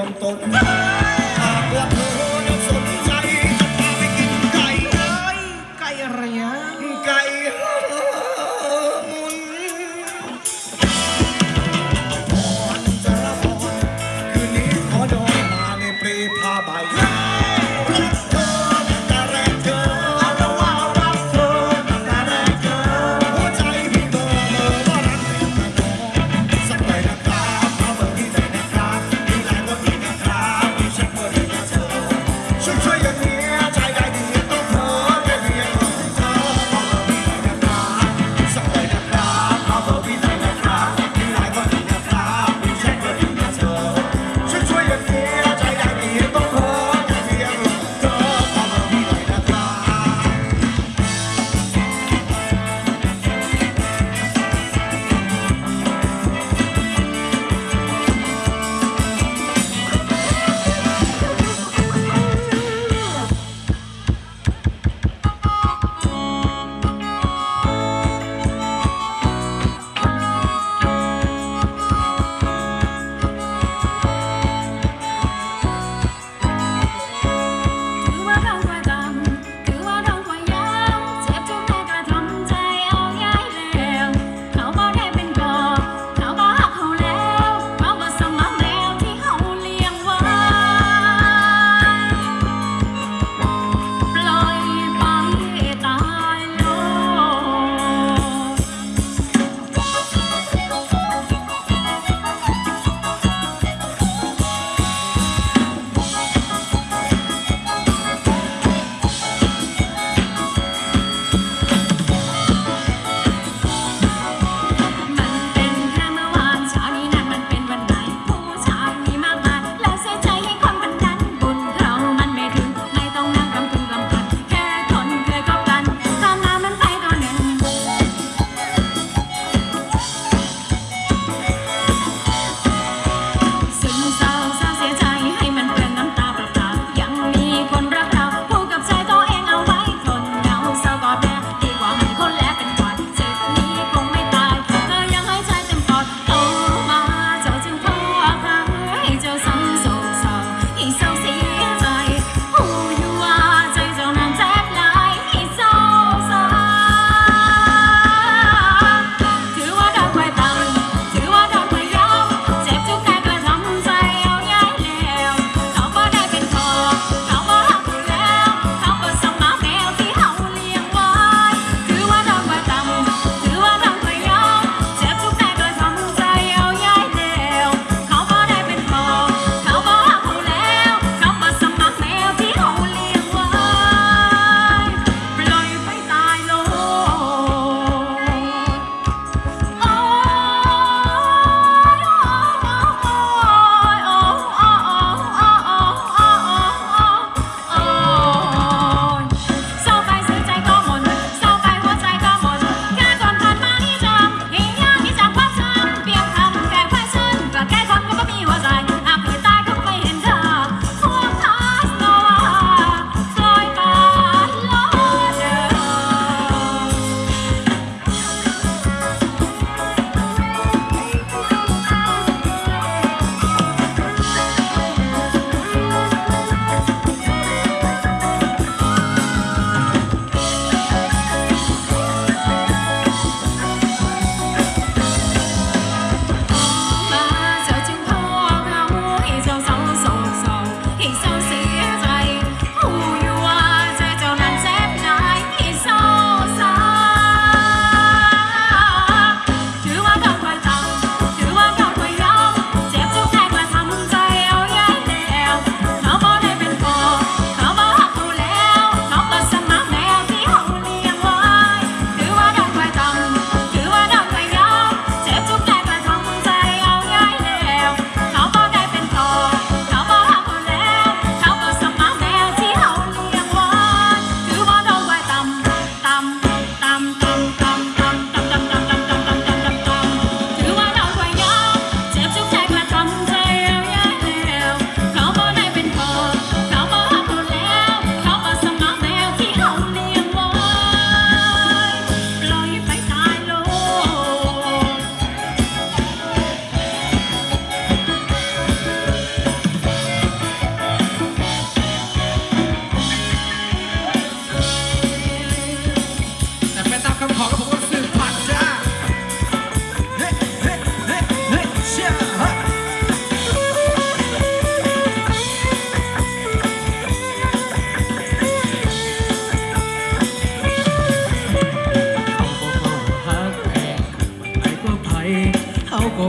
ใ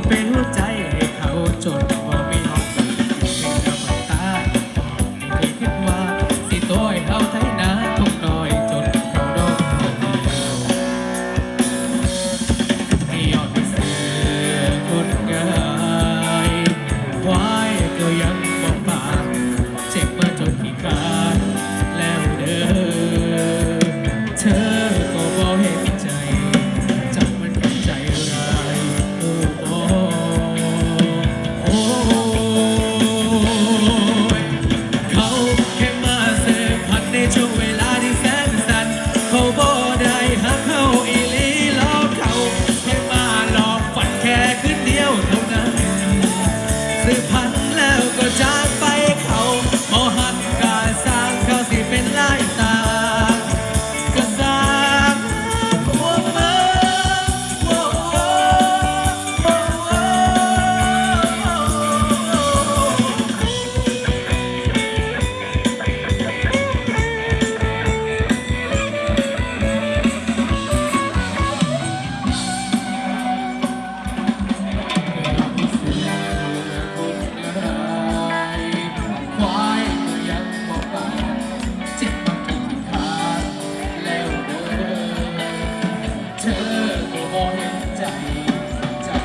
เป็นหัวใจให้เขาจนบ่มีห้องเป็นกับตาไม่คิดว่าสิโต้ให้เขา